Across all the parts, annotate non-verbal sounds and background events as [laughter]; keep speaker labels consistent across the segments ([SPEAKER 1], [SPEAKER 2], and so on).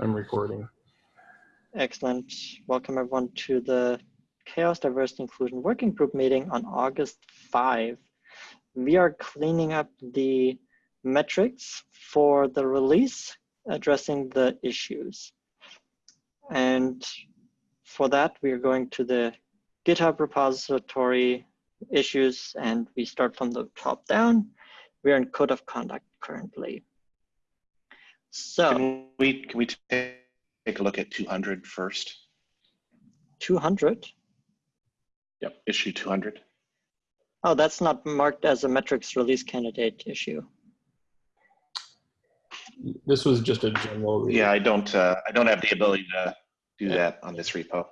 [SPEAKER 1] I'm recording.
[SPEAKER 2] Excellent. Welcome everyone to the CHAOSS Diversity Inclusion Working Group meeting on August 5. We are cleaning up the metrics for the release addressing the issues. And for that, we are going to the GitHub repository issues and we start from the top down. We are in code of conduct currently. So
[SPEAKER 3] Can we, can we take take a look at 200 first?
[SPEAKER 2] 200.
[SPEAKER 3] Yep, issue 200.
[SPEAKER 2] Oh, that's not marked as a metrics release candidate issue.
[SPEAKER 1] This was just a general.
[SPEAKER 3] Yeah, I don't, uh, I don't have the ability to do that on this repo.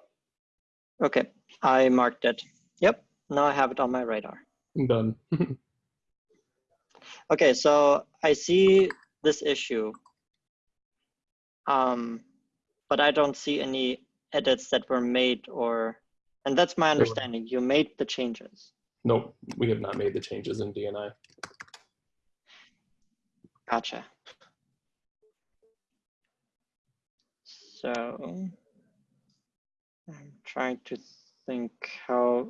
[SPEAKER 2] Okay, I marked it. Yep, now I have it on my radar.
[SPEAKER 1] I'm done. [laughs]
[SPEAKER 2] Okay, so I see this issue. Um, but I don't see any edits that were made or, and that's my understanding. You made the changes.
[SPEAKER 1] nope, we have not made the changes in DNI.
[SPEAKER 2] Gotcha. So I'm trying to think how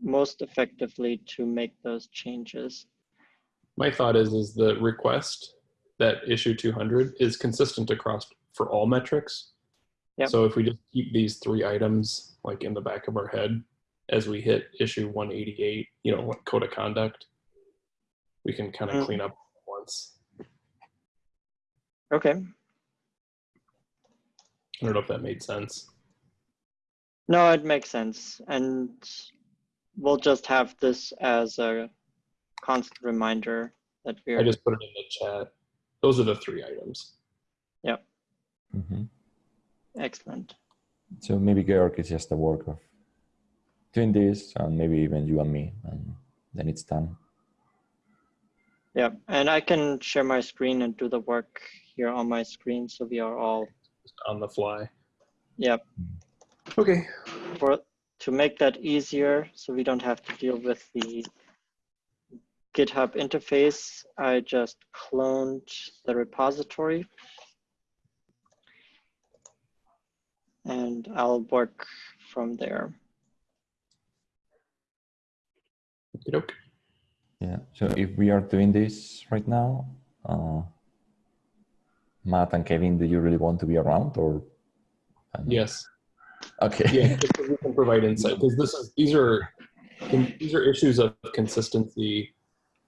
[SPEAKER 2] most effectively to make those changes.
[SPEAKER 1] My thought is, is the request that issue 200 is consistent across for all metrics.
[SPEAKER 2] Yep.
[SPEAKER 1] So if we just keep these three items like in the back of our head as we hit issue 188, you know, what code of conduct, we can kind of
[SPEAKER 2] Mhm.
[SPEAKER 1] clean up once.
[SPEAKER 2] Okay.
[SPEAKER 1] I don't know if that made sense.
[SPEAKER 2] No, it makes sense. And we'll just have this as a constant reminder that we're,
[SPEAKER 1] I just put it in the chat. Those are the three items.
[SPEAKER 4] Mhm.
[SPEAKER 2] excellent.
[SPEAKER 4] So maybe Georg is just a work of doing this, and maybe even you and me, and then it's done.
[SPEAKER 2] Yeah, and I can share my screen and do the work here on my screen. So we are all,
[SPEAKER 1] Just on the fly.
[SPEAKER 2] yep.
[SPEAKER 1] Okay.
[SPEAKER 2] For, to make that easier, so we don't have to deal with the GitHub interface, I just cloned the repository. And I'll work from there.
[SPEAKER 1] Okey-doke.
[SPEAKER 4] Yeah. So if we are doing this right now, uh, Matt and Kevin, do you really want to be around, or?
[SPEAKER 1] Yes.
[SPEAKER 4] Okay.
[SPEAKER 1] Yeah, [laughs] we can provide insight because this is these are these are issues of consistency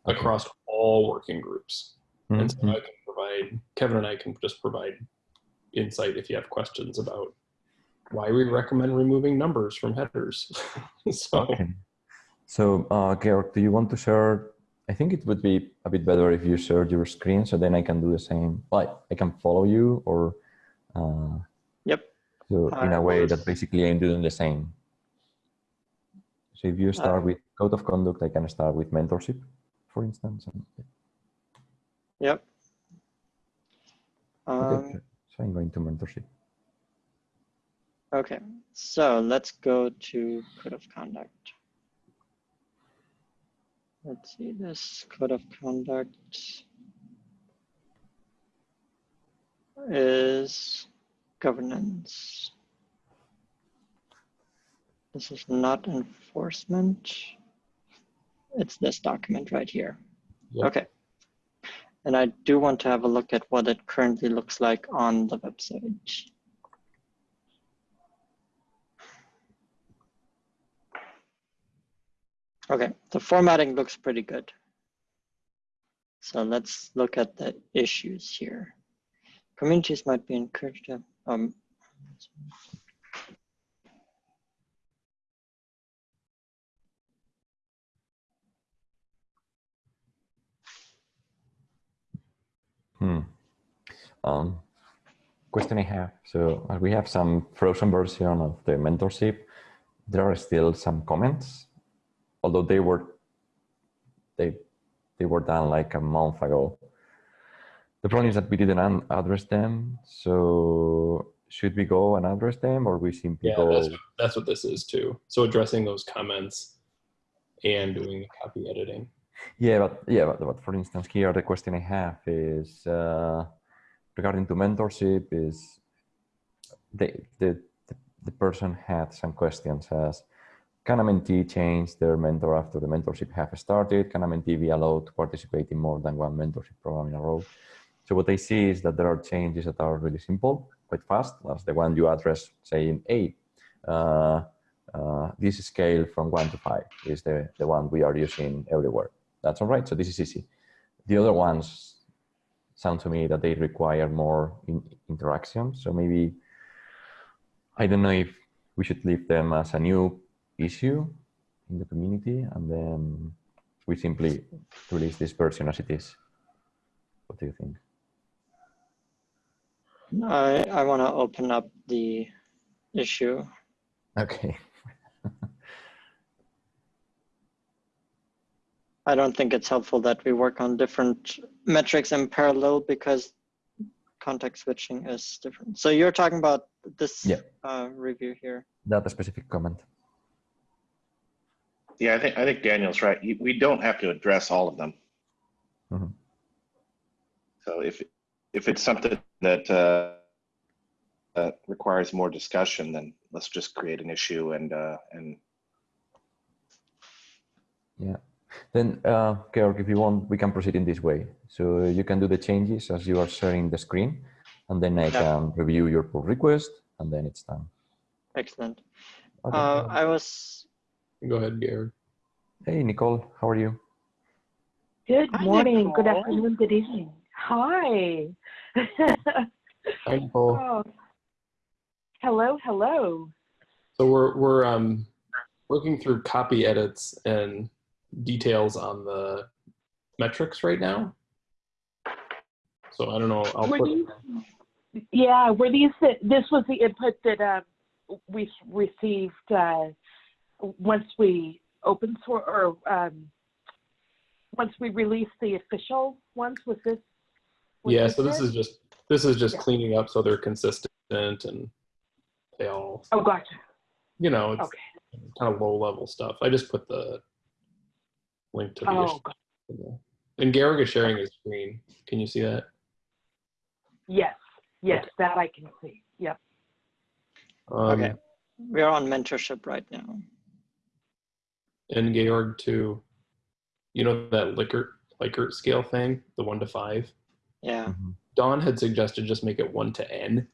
[SPEAKER 4] Okay.
[SPEAKER 1] across all working groups. And so
[SPEAKER 4] Mhm.
[SPEAKER 1] I can provide Kevin and I can just provide insight if you have questions about why we recommend removing numbers from headers. [laughs] so
[SPEAKER 4] Okay. So, uh, Georg, do you want to share? I think it would be a bit better if you shared your screen, so then I can do the same. Like, I can follow you, or uh,
[SPEAKER 2] Yep.
[SPEAKER 4] so in a way that basically I'm doing the same. So if you start
[SPEAKER 2] Uh,
[SPEAKER 4] with code of conduct, I can start with mentorship, for instance. and-
[SPEAKER 2] Yep.
[SPEAKER 4] Okay,
[SPEAKER 2] Um,
[SPEAKER 4] so- so I'm going to mentorship.
[SPEAKER 2] Okay, so let's go to code of conduct. Let's see this code of conduct is governance. This is not enforcement. It's this document right here.
[SPEAKER 1] Yep.
[SPEAKER 2] Okay. And I do want to have a look at what it currently looks like on the website. Okay, the formatting looks pretty good. So let's look at the issues here. Communities might be encouraged to, um,
[SPEAKER 4] Hmm. Um, question I have. So uh, we have some frozen version of the mentorship. There are still some comments, although they were they they were done like a month ago. The problem is that we didn't address them. So should we go and address them, or we simply
[SPEAKER 1] yeah,
[SPEAKER 4] go?
[SPEAKER 1] that's what, that's what this is too. So addressing those comments and doing the copy editing.
[SPEAKER 4] Yeah, but yeah, but, but for instance, here the question I have is uh, regarding to mentorship is the, the, the, the person had some questions as, can a mentee change their mentor after the mentorship have started? Can a mentee be allowed to participate in more than one mentorship program in a row? So what I see is that there are changes that are really simple, quite fast. That's the one you address saying, hey, uh, uh, this scale from one to five is the, the one we are using everywhere. That's all right. So this is easy. The other ones sound to me that they require more in, interaction. So maybe, I don't know if we should leave them as a new issue in the community and then we simply release this version as it is. What do you think?
[SPEAKER 2] I, I want to open up the issue.
[SPEAKER 4] Okay. [laughs]
[SPEAKER 2] I don't think it's helpful that we work on different metrics in parallel because context switching is different. So you're talking about this
[SPEAKER 4] Yeah.
[SPEAKER 2] uh, review here.
[SPEAKER 4] That a specific comment.
[SPEAKER 3] Yeah, I think, I think Daniel's right. We don't have to address all of them.
[SPEAKER 4] Mhm.
[SPEAKER 3] So if, if it's something that, uh, that requires more discussion, then let's just create an issue and, uh, and yeah.
[SPEAKER 4] Then, uh, Georg, if you want, we can proceed in this way. So you can do the changes as you are sharing the screen, and then I
[SPEAKER 2] Yeah.
[SPEAKER 4] can review your pull request, and then it's done.
[SPEAKER 2] Excellent.
[SPEAKER 4] Okay.
[SPEAKER 2] Uh, I was,
[SPEAKER 1] Go ahead, Gary.
[SPEAKER 4] hey, Nicole, how are you?
[SPEAKER 5] Good
[SPEAKER 2] Hi,
[SPEAKER 5] morning, good afternoon, good evening. Hi.
[SPEAKER 1] Hi, Nicole. [laughs]
[SPEAKER 5] oh. Hello, hello.
[SPEAKER 1] So we're we're um working through copy edits and details on the metrics right now. So I don't know. I'll
[SPEAKER 5] Were
[SPEAKER 1] put,
[SPEAKER 5] these, yeah, were these, the- this was the input that uh, we received uh, once we open source or um, once we release the official ones? Was this? was
[SPEAKER 1] yeah. So this
[SPEAKER 5] it?
[SPEAKER 1] is just this is just
[SPEAKER 5] Yeah.
[SPEAKER 1] cleaning up so they're consistent and they all
[SPEAKER 5] Oh, gotcha.
[SPEAKER 1] you know it's
[SPEAKER 5] Okay.
[SPEAKER 1] kind of low level stuff. I just put the link to the
[SPEAKER 5] Oh,
[SPEAKER 1] issue.
[SPEAKER 5] go-
[SPEAKER 1] And Garrick is sharing his screen. Can you see that?
[SPEAKER 5] yes, yes, that I can see. Yep.
[SPEAKER 1] Um,
[SPEAKER 2] okay. We are on mentorship right now.
[SPEAKER 1] And Georg to, You know that Likert Likert scale thing, the one to five.
[SPEAKER 2] Yeah.
[SPEAKER 4] Mhm.
[SPEAKER 1] Dawn had suggested just make it one to n.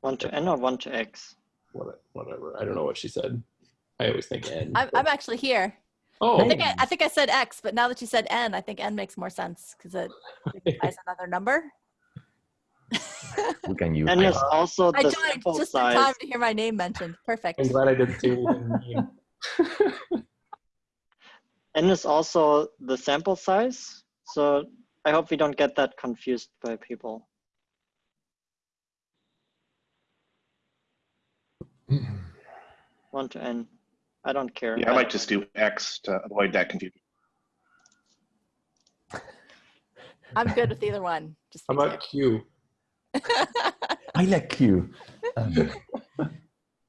[SPEAKER 2] One to N or one to X?
[SPEAKER 1] What- Whatever. I don't know what she said. I always think n.
[SPEAKER 6] I'm, I'm actually here.
[SPEAKER 1] oh,
[SPEAKER 6] I think I, I think I said X, but now that you said N, I think N makes more sense because it signifies [laughs] another number.
[SPEAKER 4] We can use
[SPEAKER 2] And
[SPEAKER 4] that.
[SPEAKER 2] it's also
[SPEAKER 6] I joined
[SPEAKER 2] sample
[SPEAKER 6] just in time to hear my name mentioned. Perfect.
[SPEAKER 1] I'm glad I didn't say anything mean.
[SPEAKER 2] N is also the sample size. So I hope we don't get that confused by people. One to N. I don't care.
[SPEAKER 3] yeah, I might just do X to avoid that confusion.
[SPEAKER 6] I'm good with either one. Just
[SPEAKER 1] How
[SPEAKER 6] be
[SPEAKER 1] about Q?
[SPEAKER 6] clear. [laughs]
[SPEAKER 4] I like you. [laughs]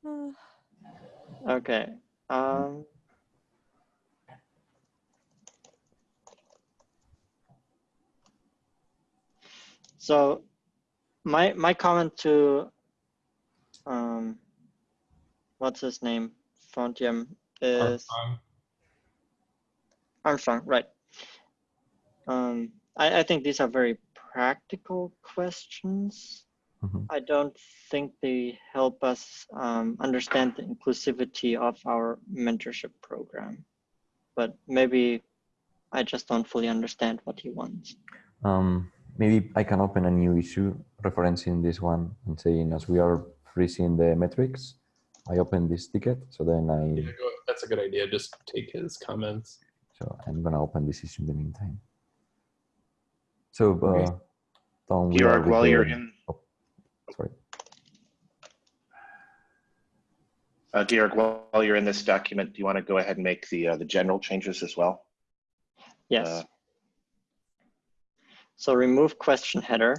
[SPEAKER 4] Um,
[SPEAKER 2] Okay. Um, so my my comment to um, what's his name? Frontium is
[SPEAKER 1] Armstrong?
[SPEAKER 2] Armstrong, right? Um, I, I think these are very practical questions.
[SPEAKER 4] Mhm.
[SPEAKER 2] I don't think they help us um, understand the inclusivity of our mentorship program. But maybe I just don't fully understand what he wants.
[SPEAKER 4] Um, maybe I can open a new issue referencing this one and saying as we are freezing the metrics, I open this ticket. So then I,
[SPEAKER 1] go- That's a good idea. Just take his comments.
[SPEAKER 4] so I'm gonna open this issue in the meantime. So,
[SPEAKER 1] Okay.
[SPEAKER 4] uh, Tom, we
[SPEAKER 3] Georg, while you're
[SPEAKER 4] the-
[SPEAKER 3] in,
[SPEAKER 4] Sorry.
[SPEAKER 3] uh, Georg, while you're in this document, do you want to go ahead and make the, uh, the general changes as well?
[SPEAKER 2] Yes.
[SPEAKER 3] Uh,
[SPEAKER 2] so remove question header.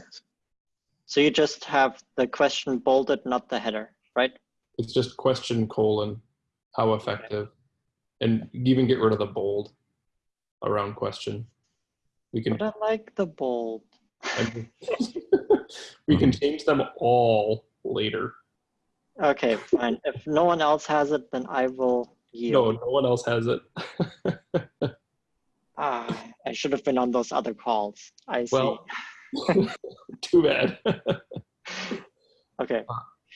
[SPEAKER 2] So you just have the question bolded, not the header, right?
[SPEAKER 1] It's just question colon, how effective, and even get rid of the bold around question. We can
[SPEAKER 2] But I like the bold. [laughs]
[SPEAKER 1] we can change them all later.
[SPEAKER 2] Okay, fine. If no one else has it, then I will
[SPEAKER 1] No,
[SPEAKER 2] yield.
[SPEAKER 1] no one else has it. [laughs]
[SPEAKER 2] Ah, I should have been on those other calls. I see.
[SPEAKER 1] well, [laughs] too bad.
[SPEAKER 2] okay,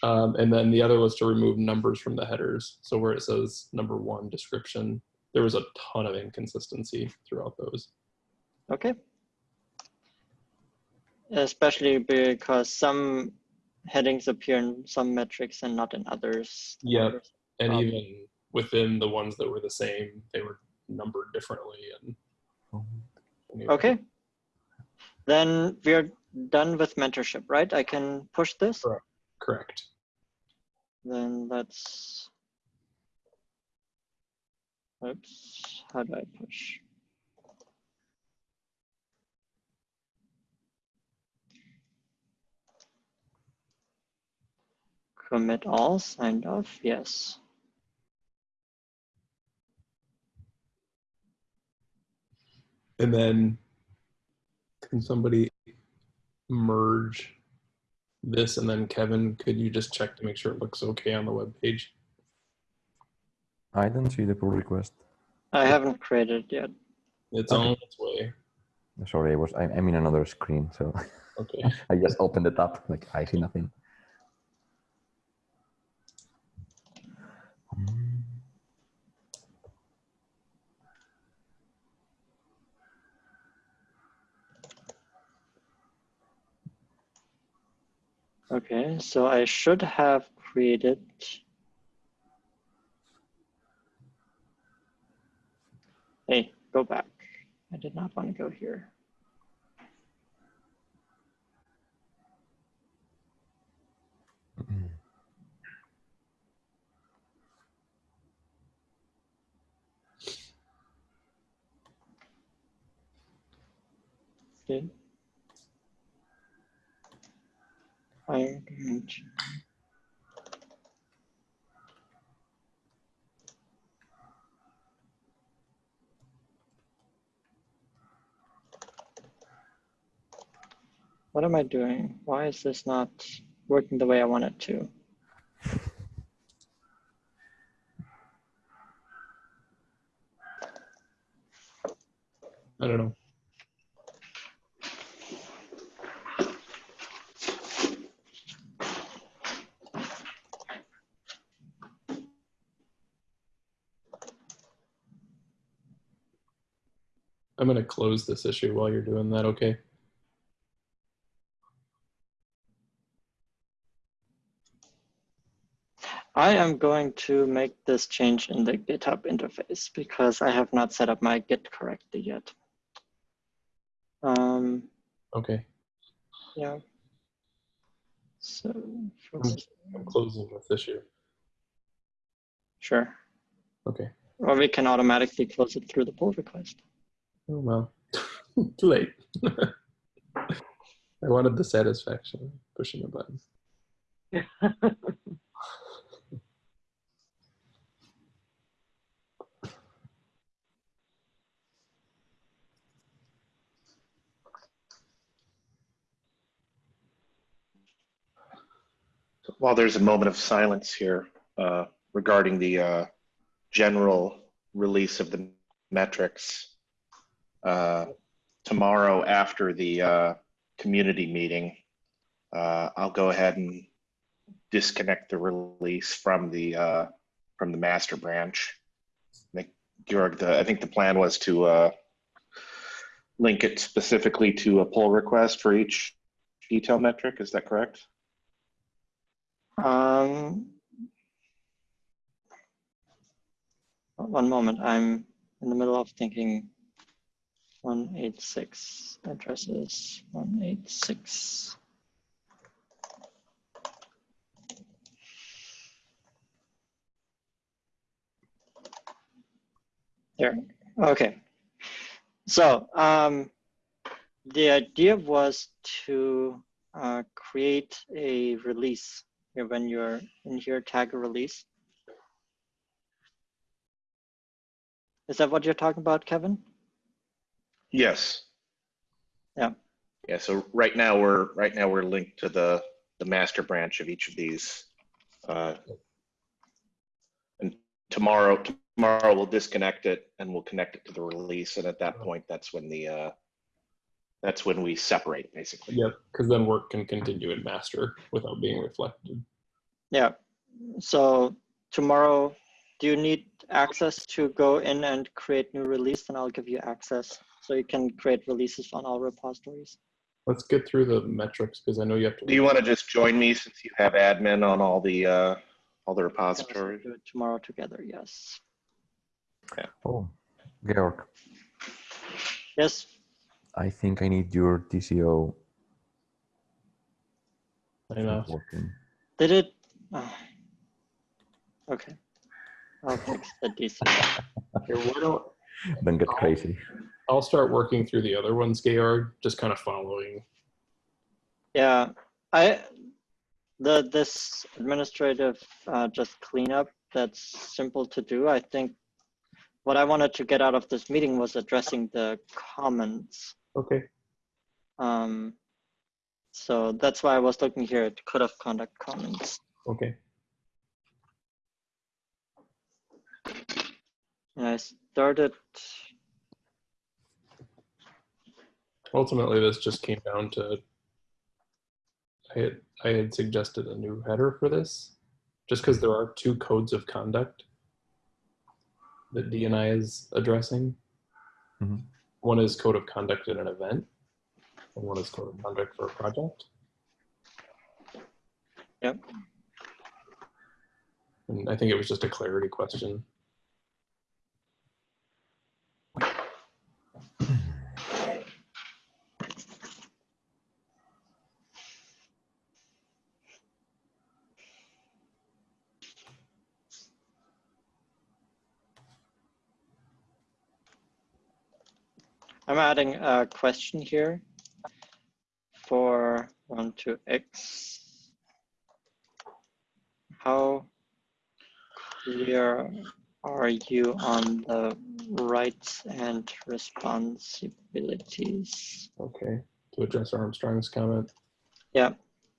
[SPEAKER 1] Um, and then the other was to remove numbers from the headers. So where it says number one description, there was a ton of inconsistency throughout those.
[SPEAKER 2] okay. Especially because some headings appear in some metrics and not in others.
[SPEAKER 1] Yeah, And
[SPEAKER 2] Um,
[SPEAKER 1] even within the ones that were the same, they were numbered differently. And anyway.
[SPEAKER 2] Okay. Then we're done with mentorship, right? I can push this?
[SPEAKER 1] Correct. correct.
[SPEAKER 2] Then let's. Oops, how do I push? Commit all, signed off, yes.
[SPEAKER 1] And then can somebody merge this and then Kevin, could you just check to make sure it looks okay on the web page?
[SPEAKER 4] I don't see the pull request.
[SPEAKER 2] I haven't created it yet.
[SPEAKER 1] It's
[SPEAKER 4] Okay.
[SPEAKER 1] on its way.
[SPEAKER 4] Sorry, I was I, I'm in another screen, so
[SPEAKER 1] Okay. [laughs]
[SPEAKER 4] I just opened it up. Like I see nothing.
[SPEAKER 2] Okay, so I should have created. Hey, go back. I did not want to go here.
[SPEAKER 4] mm.
[SPEAKER 2] I don't What am I doing? Why is this not working the way I want it to?
[SPEAKER 1] I don't know. I'm going to close this issue while you're doing that, okay?
[SPEAKER 2] I am going to make this change in the GitHub interface because I have not set up my Git correctly yet. Um,
[SPEAKER 1] Okay.
[SPEAKER 2] yeah. So, this-
[SPEAKER 1] I'm closing this issue.
[SPEAKER 2] sure.
[SPEAKER 1] Okay.
[SPEAKER 2] Or we can automatically close it through the pull request.
[SPEAKER 1] Oh, well. [laughs] Too late. [laughs] I wanted the satisfaction of pushing a button. [laughs]
[SPEAKER 3] While there's a moment of silence here uh, regarding the uh, general release of the metrics, uh, tomorrow after the uh, community meeting, uh, I'll go ahead and disconnect the release from the uh, from the master branch. I think, Georg, the, I think the plan was to uh, link it specifically to a pull request for each detail metric. Is that correct?
[SPEAKER 2] Um, one moment, I'm in the middle of thinking 186 addresses, 186. There, okay. So um, the idea was to uh, create a release when you're in here, tag a release. Is that what you're talking about, Kevin?
[SPEAKER 3] Yes.
[SPEAKER 2] Yeah.
[SPEAKER 3] Yeah, so right now we're, right now we're linked to the, the master branch of each of these Uh, and tomorrow, tomorrow we'll disconnect it and we'll connect it to the release. And at that point, that's when the, uh, that's when we separate basically.
[SPEAKER 1] Yep, because then work can continue in master without being reflected.
[SPEAKER 2] Yeah. So tomorrow, do you need access to go in and create new release? And I'll give you access so you can create releases on all repositories.
[SPEAKER 1] Let's get through the metrics because I know you have to.
[SPEAKER 3] Do you want to just join me since you have admin on all the, uh, all the
[SPEAKER 2] We can also
[SPEAKER 3] repositories?
[SPEAKER 2] Do it tomorrow together. Yes. Yeah.
[SPEAKER 4] Oh, Georg,
[SPEAKER 2] Yes.
[SPEAKER 4] I think I need your DCO
[SPEAKER 1] I know.
[SPEAKER 4] working.
[SPEAKER 2] Did it? ah. Okay. I'll fix the DC.
[SPEAKER 1] Here, why don't
[SPEAKER 4] Don't get crazy.
[SPEAKER 1] I'll start working through the other ones, Georg, just kind of following.
[SPEAKER 2] Yeah, I the this administrative uh, just cleanup that's simple to do. I think what I wanted to get out of this meeting was addressing the comments.
[SPEAKER 1] Okay.
[SPEAKER 2] Um, so that's why I was looking here at code of conduct comments.
[SPEAKER 1] Okay.
[SPEAKER 2] And I started.
[SPEAKER 1] Ultimately, this just came down to I had I had suggested a new header for this, just because there are two codes of conduct that DNI is addressing.
[SPEAKER 4] Mhm.
[SPEAKER 1] One is code of conduct in an event, and one is code of conduct for a project.
[SPEAKER 2] Yep.
[SPEAKER 1] And I think it was just a clarity question.
[SPEAKER 2] I'm adding a question here for one to X. How clear are you on the rights and responsibilities
[SPEAKER 1] Okay. To address Armstrong's comment.
[SPEAKER 2] Yeah.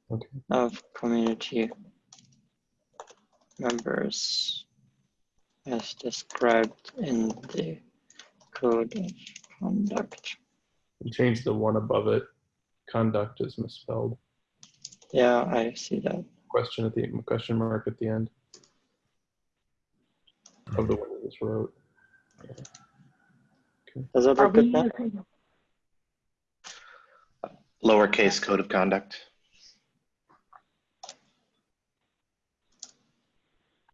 [SPEAKER 1] Okay.
[SPEAKER 2] of community members as described in the code Um, conduct?
[SPEAKER 1] We changed the one above it. Conduct is misspelled.
[SPEAKER 2] Yeah, I see that.
[SPEAKER 1] Question at the question mark at the end of the one we just wrote.
[SPEAKER 2] Does that
[SPEAKER 5] Are
[SPEAKER 2] look
[SPEAKER 5] we
[SPEAKER 2] good now?
[SPEAKER 3] Lowercase code of conduct.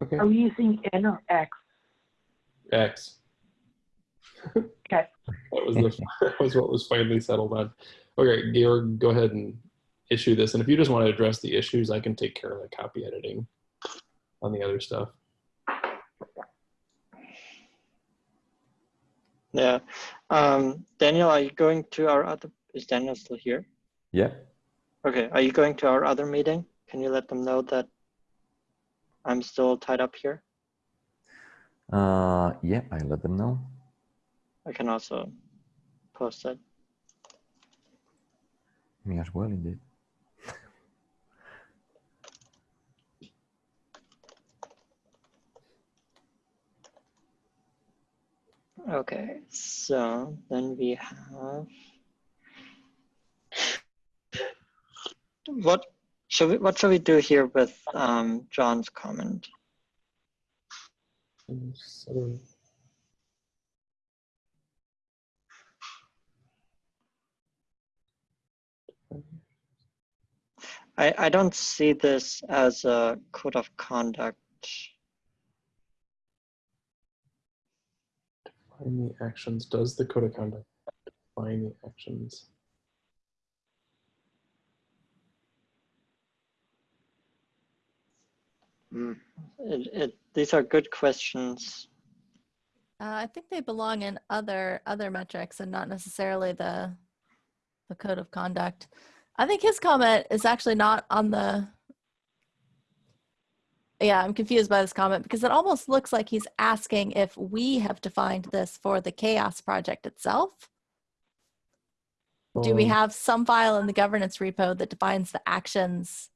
[SPEAKER 1] Okay.
[SPEAKER 5] are we using N or X?
[SPEAKER 1] X.
[SPEAKER 5] Okay.
[SPEAKER 1] That was the that [laughs] [laughs] was what was finally settled on. Okay, Georg, go ahead and issue this. And if you just want to address the issues, I can take care of the copy editing on the other stuff.
[SPEAKER 2] Yeah. Um, Daniel, are you going to our other, is Daniel still here?
[SPEAKER 4] Yeah.
[SPEAKER 2] Okay, are you going to our other meeting? Can you let them know that I'm still tied up here?
[SPEAKER 4] Uh, yeah, I let them know.
[SPEAKER 2] I can also post it.
[SPEAKER 4] Me as well, indeed. [laughs]
[SPEAKER 2] Okay, so then we have what should we what should we do here with um, John's comment?
[SPEAKER 1] So,
[SPEAKER 2] I, I don't see this as a code of conduct.
[SPEAKER 1] define the actions. Does the code of conduct define the actions?
[SPEAKER 2] It, it, these are good questions.
[SPEAKER 6] Uh, I think they belong in other other metrics and not necessarily the the code of conduct. I think his comment is actually not on the. Yeah, I'm confused by this comment because it almost looks like he's asking if we have defined this for the CHAOSS project itself. Do we
[SPEAKER 1] Um,
[SPEAKER 6] have some file in the governance repo that defines the actions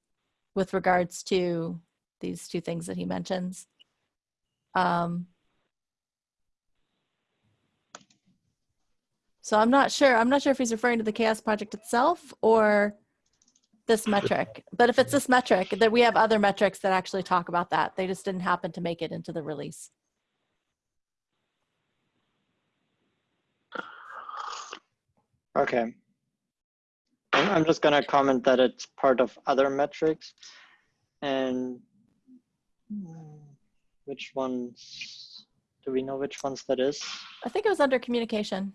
[SPEAKER 6] with regards to these two things that he mentions. Um, so I'm not sure. I'm not sure if he's referring to the CHAOSS project itself or this metric. But if it's this metric, then we have other metrics that actually talk about that. They just didn't happen to make it into the release.
[SPEAKER 2] Okay. I'm just gonna comment that it's part of other metrics. And which ones, do we know which ones that is?
[SPEAKER 6] I think it was under communication.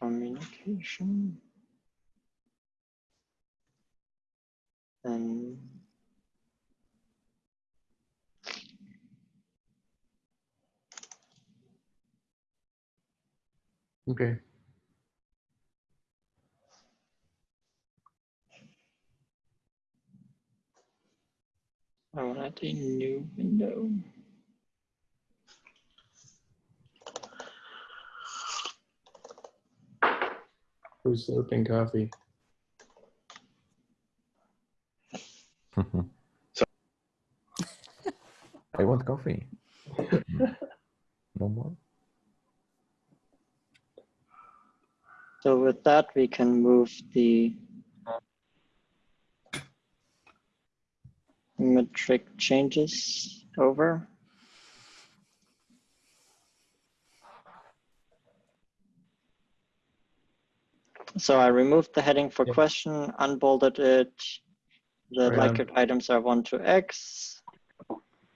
[SPEAKER 2] Communication. And
[SPEAKER 1] Okay.
[SPEAKER 2] I want to add a new window.
[SPEAKER 1] Who's slurping coffee? [laughs]
[SPEAKER 3] So-
[SPEAKER 4] I want coffee. no more.
[SPEAKER 2] So with that, we can move the metric changes over. So I removed the heading for
[SPEAKER 1] Yep.
[SPEAKER 2] question, unbolded it. The
[SPEAKER 1] on.
[SPEAKER 2] Likert items are one to X.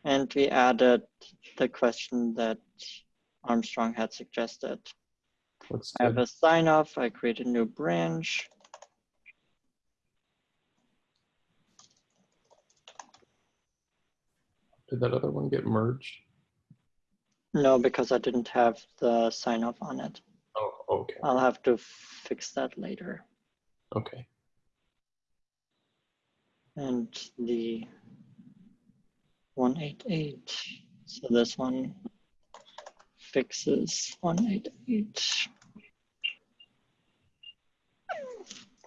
[SPEAKER 2] And we added the question that Armstrong had suggested. I have a sign off. I create a new branch.
[SPEAKER 1] Did that other one get merged?
[SPEAKER 2] No, because I didn't have the sign off on it.
[SPEAKER 1] Oh, okay.
[SPEAKER 2] I'll have to fix that later.
[SPEAKER 1] Okay.
[SPEAKER 2] And the 188. So this one fixes 188.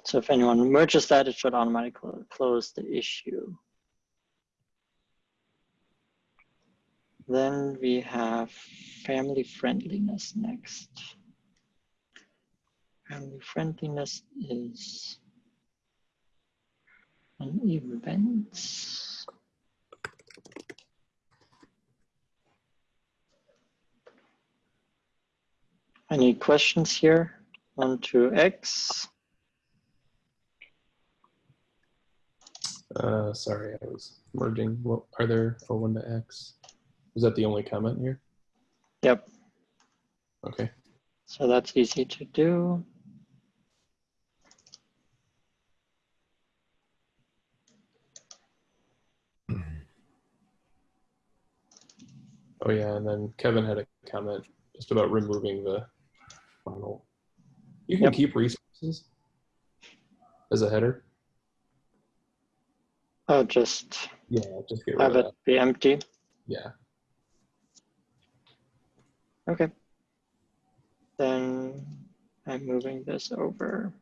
[SPEAKER 2] So if anyone merges that, it should automatically close the issue. Then we have family friendliness next. Family friendliness is an event. Any questions here? One to X.
[SPEAKER 1] Uh, sorry, I was merging. What are there for one to X? Is that the only comment here?
[SPEAKER 2] Yep.
[SPEAKER 1] Okay.
[SPEAKER 2] So that's easy to do.
[SPEAKER 1] Oh yeah, and then Kevin had a comment just about removing the final. You can
[SPEAKER 2] Yep.
[SPEAKER 1] keep resources as a header.
[SPEAKER 2] Oh, just
[SPEAKER 1] Yeah, just get rid
[SPEAKER 2] have
[SPEAKER 1] of
[SPEAKER 2] it be empty.
[SPEAKER 1] Yeah.
[SPEAKER 2] Okay. Then I'm moving this over.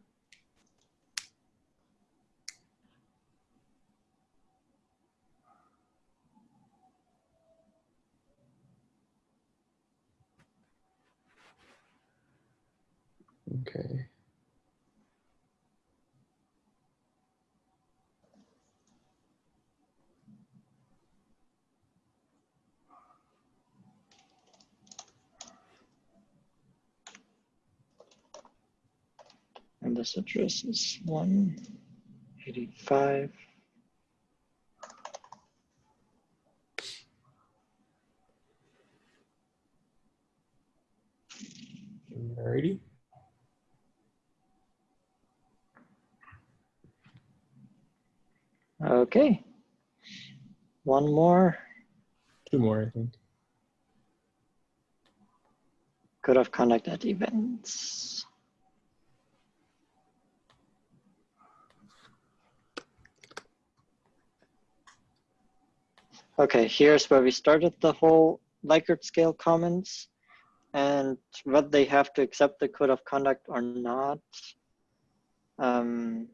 [SPEAKER 1] Okay.
[SPEAKER 2] And this address is 185.
[SPEAKER 1] Alrighty.
[SPEAKER 2] Okay. One more.
[SPEAKER 1] Two more, I think.
[SPEAKER 2] Code of conduct at events. Okay, here's where we started the whole Likert scale comments. and whether they have to accept the code of conduct or not. Um,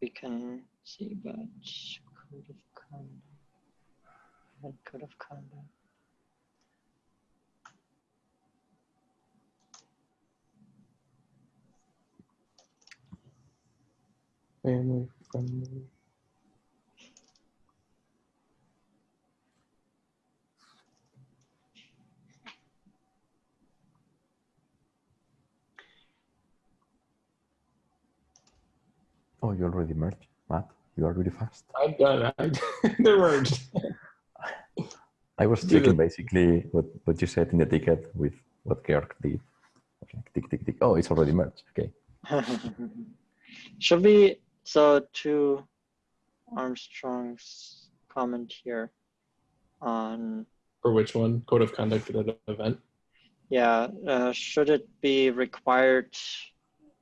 [SPEAKER 2] we can see, but code of conduct, code of conduct.
[SPEAKER 1] Family friendly.
[SPEAKER 4] Oh, you already merged, Matt. You are really fast.
[SPEAKER 1] I'm done. I, [laughs] they merged. [laughs]
[SPEAKER 4] I was
[SPEAKER 1] Do
[SPEAKER 4] checking basically what, what you said in the ticket with what Georg did. Okay, tick, tick, tick. Oh, it's already merged. Okay. [laughs]
[SPEAKER 2] Should we, so to Armstrong's comment here on,
[SPEAKER 1] For which one? Code of conduct at an event.
[SPEAKER 2] yeah, uh, should it be required,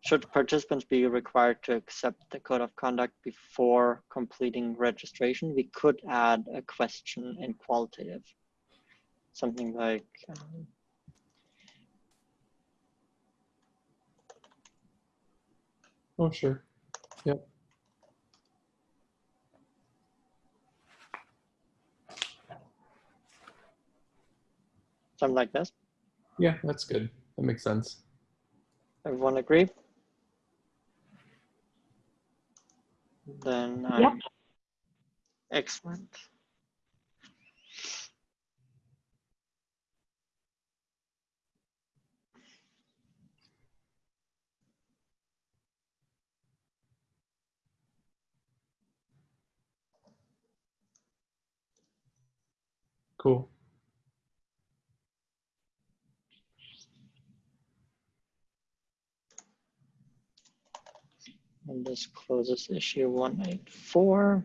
[SPEAKER 2] should participants be required to accept the code of conduct before completing registration? We could add a question in qualitative. Something like, um,
[SPEAKER 1] Oh, sure. Yep.
[SPEAKER 2] Something like this.
[SPEAKER 1] Yeah, that's good. That makes sense.
[SPEAKER 2] Everyone agree? Then I'm excellent.
[SPEAKER 1] Cool.
[SPEAKER 2] And this closes issue 184.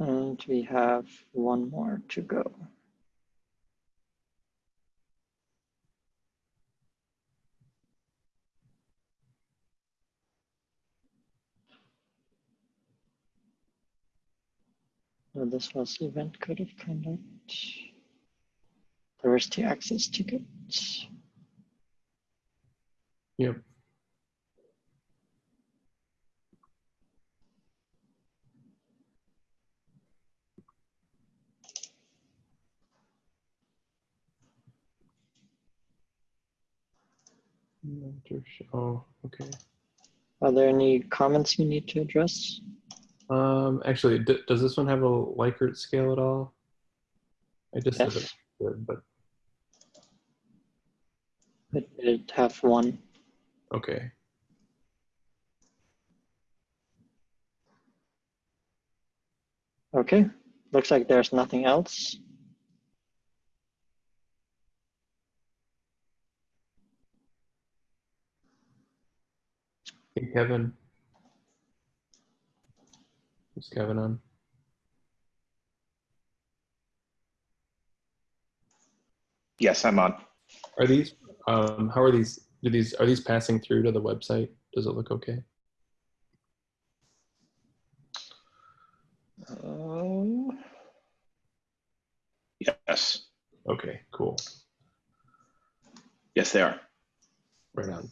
[SPEAKER 2] And we have one more to go. So this was event code of conduct. Diversity access tickets.
[SPEAKER 1] Yep. Mm-hmm. Oh, okay.
[SPEAKER 2] Are there any comments you need to address?
[SPEAKER 1] Um, actually, d- does this one have a Likert scale at all? I just said
[SPEAKER 2] Yes.
[SPEAKER 1] it would, but
[SPEAKER 2] It did have one.
[SPEAKER 1] okay.
[SPEAKER 2] Okay, looks like there's nothing else.
[SPEAKER 1] Hey, Kevin. Is Kevin on?
[SPEAKER 3] Yes, I'm on.
[SPEAKER 1] Are these, um, how are these, do these, are these passing through to the website? Does it look okay?
[SPEAKER 3] Oh. Yes,
[SPEAKER 1] Okay, cool.
[SPEAKER 3] yes, they are.
[SPEAKER 1] Right on.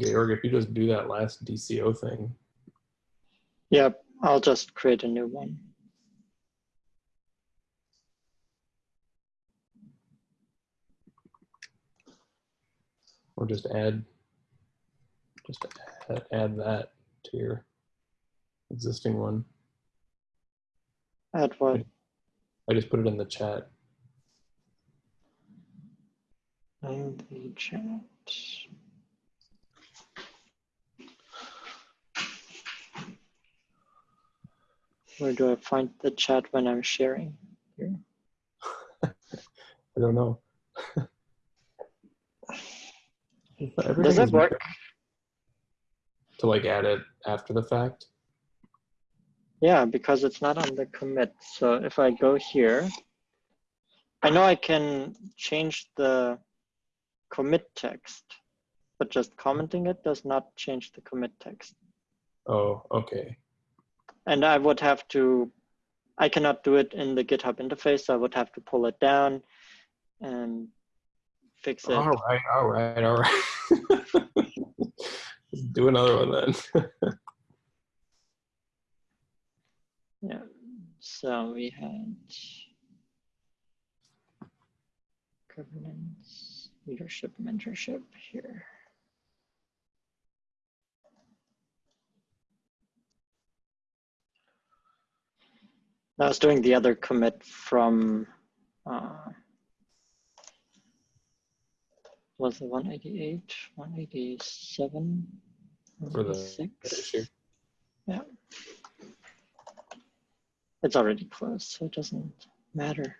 [SPEAKER 1] Georg, if you just do that last DCO thing,
[SPEAKER 2] Yep, I'll just create a new one.
[SPEAKER 1] or just add, just add, add that to your existing one.
[SPEAKER 2] Add what?
[SPEAKER 1] I just put it in the chat.
[SPEAKER 2] In the chat. Where do I find the chat when I'm sharing? Here? [laughs]
[SPEAKER 1] I don't know. [laughs]
[SPEAKER 2] Does it
[SPEAKER 1] is
[SPEAKER 2] work?
[SPEAKER 1] To like add it after the fact?
[SPEAKER 2] Yeah, because it's not on the commit. So if I go here, I know I can change the commit text, but just commenting it does not change the commit text.
[SPEAKER 1] Oh, okay.
[SPEAKER 2] And I would have to, I cannot do it in the GitHub interface. So I would have to pull it down and fix it.
[SPEAKER 1] All right, all right, all right. Let's [laughs] do another one then. [laughs]
[SPEAKER 2] Yeah. So we had governance, leadership, mentorship here. I was doing the other commit from uh, was it 188, 187,
[SPEAKER 1] For the
[SPEAKER 2] 186?
[SPEAKER 1] issue.
[SPEAKER 2] Yeah. It's already closed, so it doesn't matter.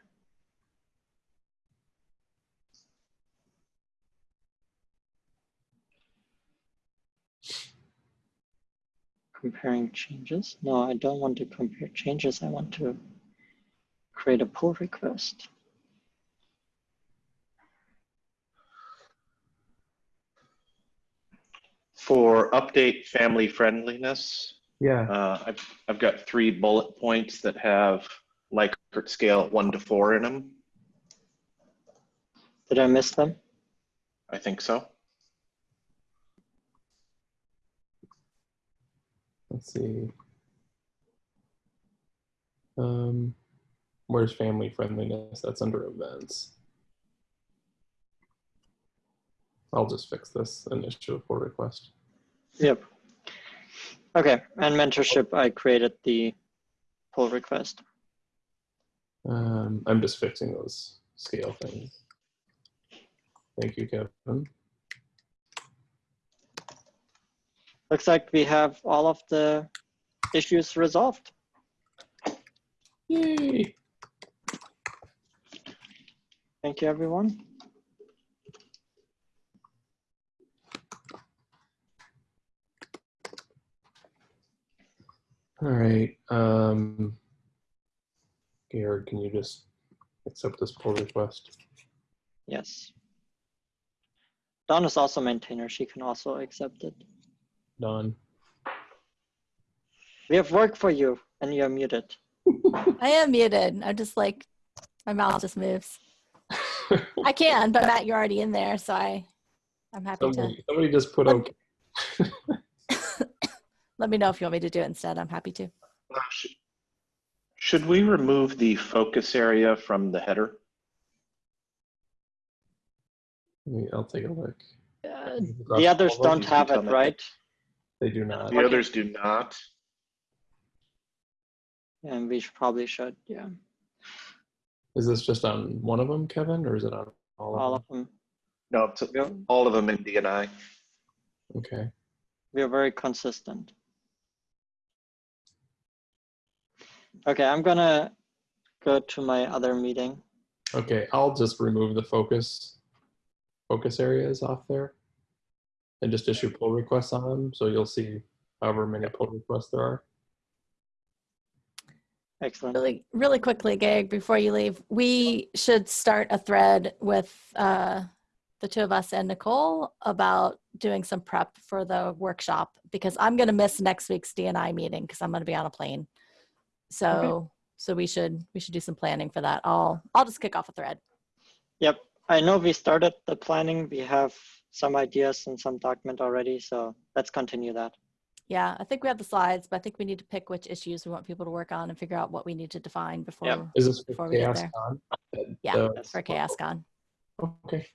[SPEAKER 2] Comparing changes? No, I don't want to compare changes. I want to create a pull request.
[SPEAKER 3] For update family friendliness,
[SPEAKER 1] Yeah.
[SPEAKER 3] uh, I've, I've got three bullet points that have Likert scale one to four in them.
[SPEAKER 2] Did I miss them?
[SPEAKER 3] I think so.
[SPEAKER 1] Let's see. Um, where's family friendliness? That's under events. I'll just fix this and issue a pull request.
[SPEAKER 2] Yep. Okay, and mentorship, I created the pull request.
[SPEAKER 1] Um, I'm just fixing those scale things. Thank you, Kevin.
[SPEAKER 2] Looks like we have all of the issues resolved.
[SPEAKER 1] Yay!
[SPEAKER 2] Thank you, everyone.
[SPEAKER 1] All right. Um, Garrett, can you just accept this pull request?
[SPEAKER 2] Yes. Dawn is also maintainer. She can also accept it.
[SPEAKER 1] Done.
[SPEAKER 2] We have work for you, and you're muted. [laughs]
[SPEAKER 6] I am muted. I'm just like, my mouth just moves. [laughs] I can, but Matt, you're already in there, so I, I'm happy to.
[SPEAKER 1] somebody, somebody just put
[SPEAKER 6] Let-
[SPEAKER 1] okay. [laughs]
[SPEAKER 6] Let me know if you want me to do it instead. I'm happy to.
[SPEAKER 3] Uh, Should we remove the focus area from the header?
[SPEAKER 1] Let me- I'll take a look.
[SPEAKER 2] Uh, the others don't have it, right?
[SPEAKER 1] They do not.
[SPEAKER 3] The others do not.
[SPEAKER 2] And we should, probably should, yeah.
[SPEAKER 1] Is this just on one of them, Kevin, or is it on all of
[SPEAKER 2] All
[SPEAKER 1] them?
[SPEAKER 2] of them.
[SPEAKER 3] No, it's
[SPEAKER 2] We're,
[SPEAKER 3] all of them in DNI.
[SPEAKER 1] Okay.
[SPEAKER 2] we're very consistent. Okay, I'm gonna go to my other meeting.
[SPEAKER 1] Okay, I'll just remove the focus focus areas off there and just issue pull requests on them. So you'll see however many pull requests there are.
[SPEAKER 2] Excellent.
[SPEAKER 6] Really, really quickly, Gag, before you leave, we should start a thread with uh, the two of us and Nicole about doing some prep for the workshop because I'm going to miss next week's DNI meeting because I'm going to be on a plane. So, so we should we should do some planning for that. I'll I'll just kick off a thread.
[SPEAKER 2] Yep, I know we started the planning. We have some ideas and some document already, so let's continue that.
[SPEAKER 6] Yeah, I think we have the slides, but I think we need to pick which issues we want people to work on and figure out what we need to define before
[SPEAKER 2] Yep.
[SPEAKER 1] Is this
[SPEAKER 6] Before we get there.
[SPEAKER 1] Con?
[SPEAKER 6] Yeah,
[SPEAKER 1] the-
[SPEAKER 6] for CHAOSScon.
[SPEAKER 1] Okay.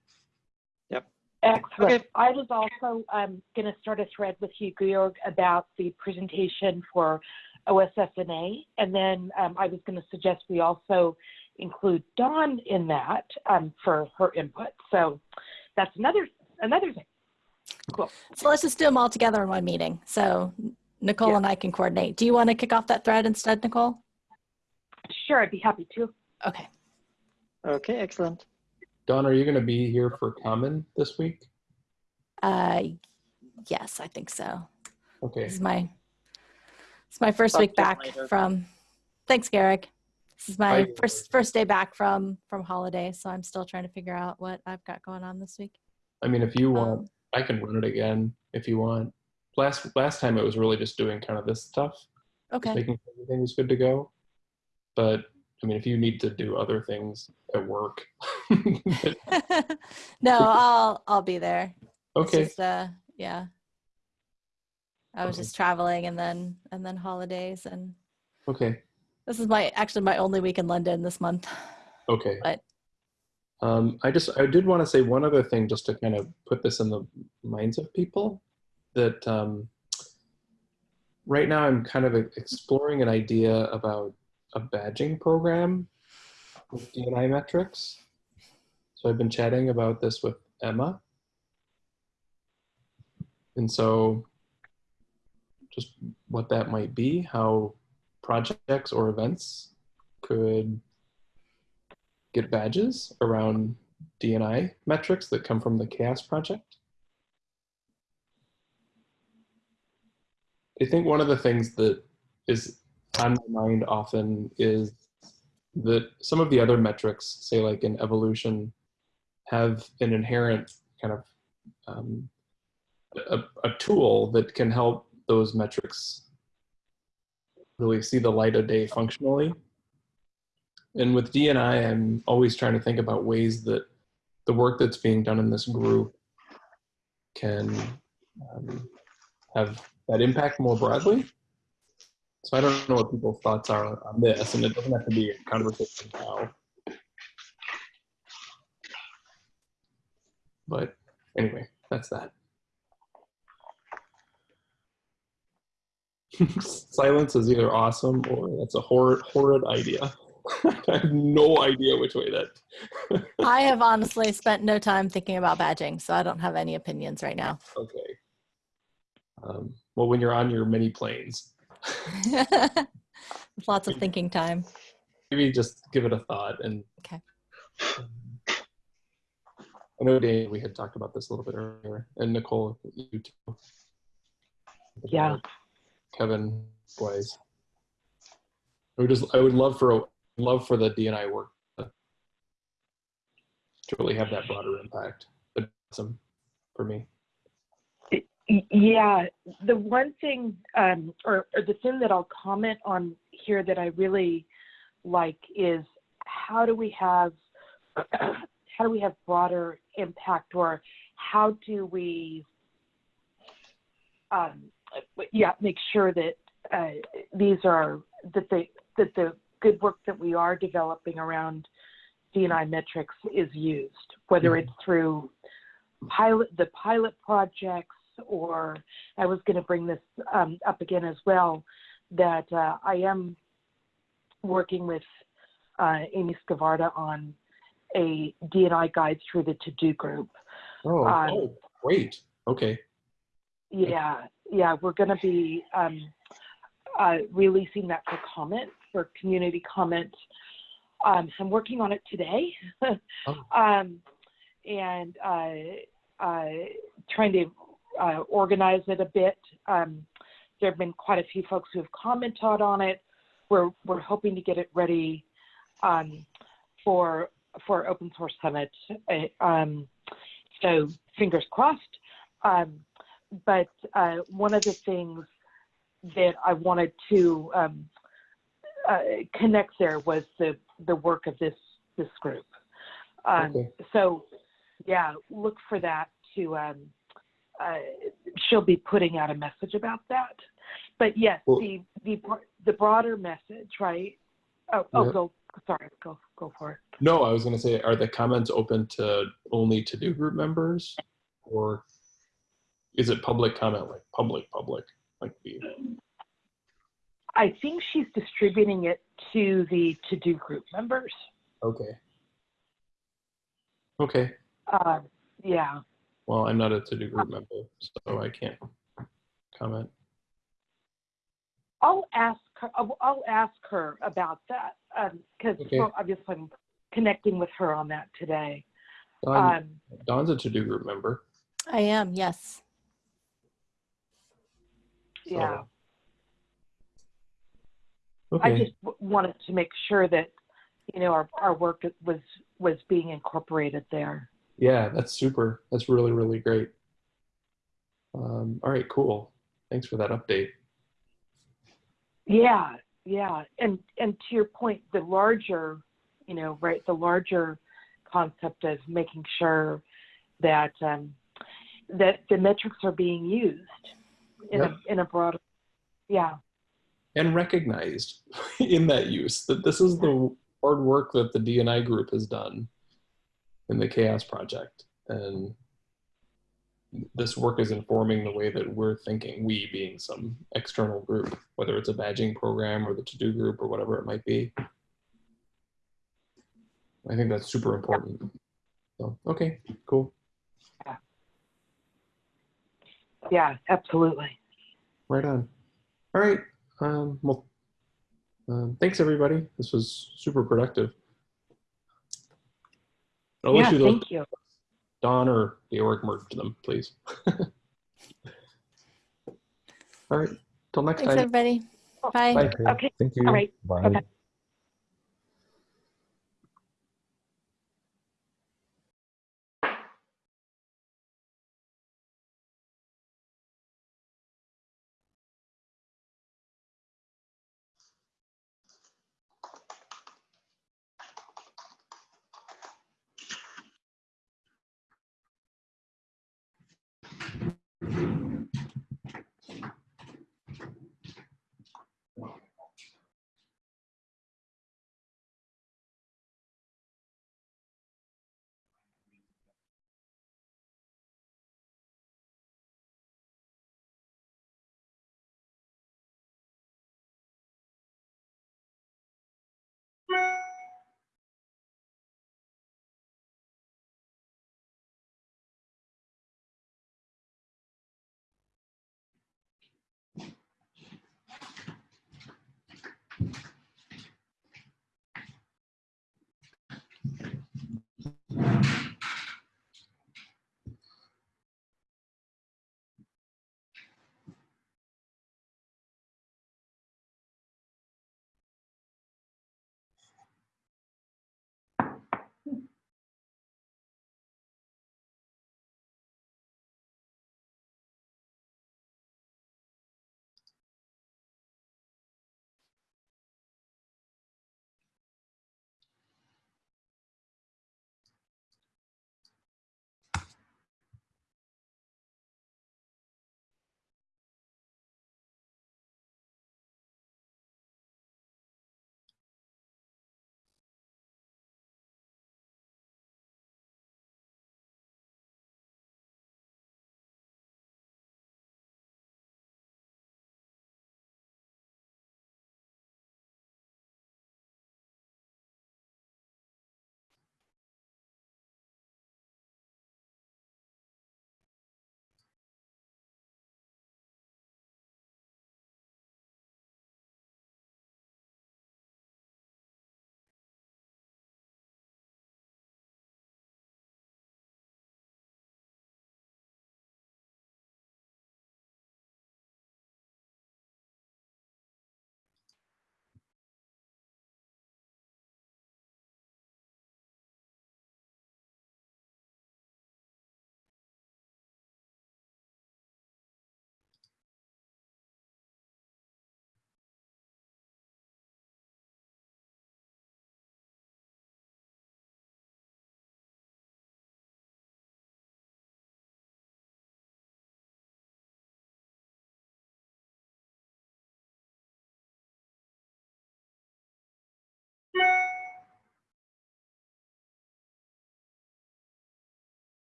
[SPEAKER 5] Excellent.
[SPEAKER 2] Okay.
[SPEAKER 5] I was also um, going to start a thread with you, Georg, about the presentation for OSSNA, And then um, I was going to suggest we also include Dawn in that um, for her input. So that's another another thing. Cool.
[SPEAKER 6] So let's just do them all together in one meeting. So Nicole
[SPEAKER 5] Yeah.
[SPEAKER 6] and I can coordinate. Do you want to kick off that thread instead, Nicole?
[SPEAKER 5] Sure, I'd be happy to.
[SPEAKER 6] Okay.
[SPEAKER 2] Okay, excellent.
[SPEAKER 1] Dawn, are you going to be here for Common this week?
[SPEAKER 6] Uh, yes, I think so.
[SPEAKER 1] Okay.
[SPEAKER 6] This is my it's my first
[SPEAKER 2] Talk
[SPEAKER 6] week back
[SPEAKER 2] later.
[SPEAKER 6] from. Thanks, Garrick. This is my
[SPEAKER 1] Bye.
[SPEAKER 6] first first day back from from holiday, so I'm still trying to figure out what I've got going on this week.
[SPEAKER 1] I mean, if you want,
[SPEAKER 6] Um,
[SPEAKER 1] I can run it again if you want. Last last time it was really just doing kind of this stuff,
[SPEAKER 6] okay.
[SPEAKER 1] making sure everything was good to go. But I mean, if you need to do other things at work, [laughs]
[SPEAKER 6] no, I'll I'll be there.
[SPEAKER 1] Okay,
[SPEAKER 6] just, uh, yeah. I was
[SPEAKER 1] Okay.
[SPEAKER 6] just traveling and then and then holidays and
[SPEAKER 1] okay,
[SPEAKER 6] this is my actually my only week in London this month.
[SPEAKER 1] okay.
[SPEAKER 6] But-
[SPEAKER 1] Um, I just I did want to say one other thing just to kind of put this in the minds of people that um, right now I'm kind of exploring an idea about a badging program with DNI metrics. So I've been chatting about this with Emma. And so just what that might be, how projects or events could get badges around DNI metrics that come from the CHAOSS project. I think one of the things that is on my mind often is that some of the other metrics, say like in evolution, have an inherent kind of um, a, a tool that can help those metrics really see the light of day functionally. And with DNI, I'm always trying to think about ways that the work that's being done in this group can um, have that impact more broadly. So I don't know what people's thoughts are on this, and it doesn't have to be a conversation now. But anyway, that's that. [laughs] Silence is either awesome or that's a horrid, horrid idea. [laughs] I have no idea which way that. [laughs]
[SPEAKER 6] I have honestly spent no time thinking about badging, so I don't have any opinions right now.
[SPEAKER 1] Okay. Um, well, when you're on your mini planes, [laughs]
[SPEAKER 6] Lots of thinking time.
[SPEAKER 1] maybe just give it a thought. And
[SPEAKER 6] Okay.
[SPEAKER 1] um, I know, Dave, we had talked about this a little bit earlier, and Nicole, you too.
[SPEAKER 5] Yeah.
[SPEAKER 1] Kevin, Wise. I would just, I would love for a, love for the DNI work to really have that broader impact. But some for me.
[SPEAKER 5] Yeah, the one thing, um, or, or the thing that I'll comment on here that I really like is how do we have, [clears throat] how do we have broader impact, or how do we, um, yeah, make sure that uh, these are that the that the good work that we are developing around DNI metrics is used, whether
[SPEAKER 1] Mhm.
[SPEAKER 5] it's through pilot the pilot projects or I was going to bring this um, up again as well that uh, I am working with uh, Amy Scavarda on a DNI guide through the TODO Group.
[SPEAKER 1] Oh,
[SPEAKER 5] Um,
[SPEAKER 1] oh, great. Okay.
[SPEAKER 5] Yeah, yeah, we're going to be um, uh, releasing that for comment, for community comment. Um, I'm working on it today,
[SPEAKER 1] Oh. [laughs]
[SPEAKER 5] um, and uh, uh, trying to uh, organize it a bit. Um, there have been quite a few folks who have commented on it. We're we're hoping to get it ready um, for for Open Source Summit. Uh, um, so fingers crossed. Um, but uh, one of the things that I wanted to um, uh, connect there was the the work of this this group. Um,
[SPEAKER 1] Okay.
[SPEAKER 5] So, yeah, look for that to. Um, uh, she'll be putting out a message about that. But yes,
[SPEAKER 1] Well-
[SPEAKER 5] the the the broader message, right? Oh, oh,
[SPEAKER 1] Yeah.
[SPEAKER 5] go. Sorry, go go for it.
[SPEAKER 1] No, I was going to say, are the comments open to only TODO Group members, or is it public comment, like public, public, like the?
[SPEAKER 5] I think she's distributing it to the TODO Group members.
[SPEAKER 1] Okay. Okay.
[SPEAKER 5] Uh, yeah.
[SPEAKER 1] Well, I'm not a TODO Group member, so I can't comment.
[SPEAKER 5] I'll ask her, I'll, I'll ask her about that, um, cause
[SPEAKER 1] Okay.
[SPEAKER 5] well, obviously I'm connecting with her on that today.
[SPEAKER 1] Dawn,
[SPEAKER 5] Um,
[SPEAKER 1] Dawn's a TODO Group member.
[SPEAKER 6] I am, yes.
[SPEAKER 1] so-
[SPEAKER 5] yeah, I just w- wanted to make sure that, you know, our, our work was, was being incorporated there.
[SPEAKER 1] yeah, that's super. That's really, really great. Um, all right, cool. Thanks for that update.
[SPEAKER 5] Yeah, yeah, and and to your point, the larger, you know, right, the larger concept of making sure that um, that the metrics are being used in
[SPEAKER 1] Yeah.
[SPEAKER 5] a in a broader, yeah,
[SPEAKER 1] and recognized [laughs] in that use that this is the hard work that the DNI group has done in the CHAOSS Project, and this work is informing the way that we're thinking. We being some external group, whether it's a badging program or the TODO Group or whatever it might be. I think that's super important. So okay, cool.
[SPEAKER 5] yeah, absolutely.
[SPEAKER 1] Right on. All right. Um, well, um, thanks everybody. This was super productive. I'll
[SPEAKER 5] yeah,
[SPEAKER 1] you
[SPEAKER 5] thank you.
[SPEAKER 1] Dawn or Georg merge them, please. [laughs] All right. Till next
[SPEAKER 6] Thanks,
[SPEAKER 1] time.
[SPEAKER 6] everybody. Bye.
[SPEAKER 1] Bye.
[SPEAKER 4] Okay.
[SPEAKER 5] Okay,
[SPEAKER 4] Thank you.
[SPEAKER 5] all right.
[SPEAKER 4] Bye.
[SPEAKER 5] Okay.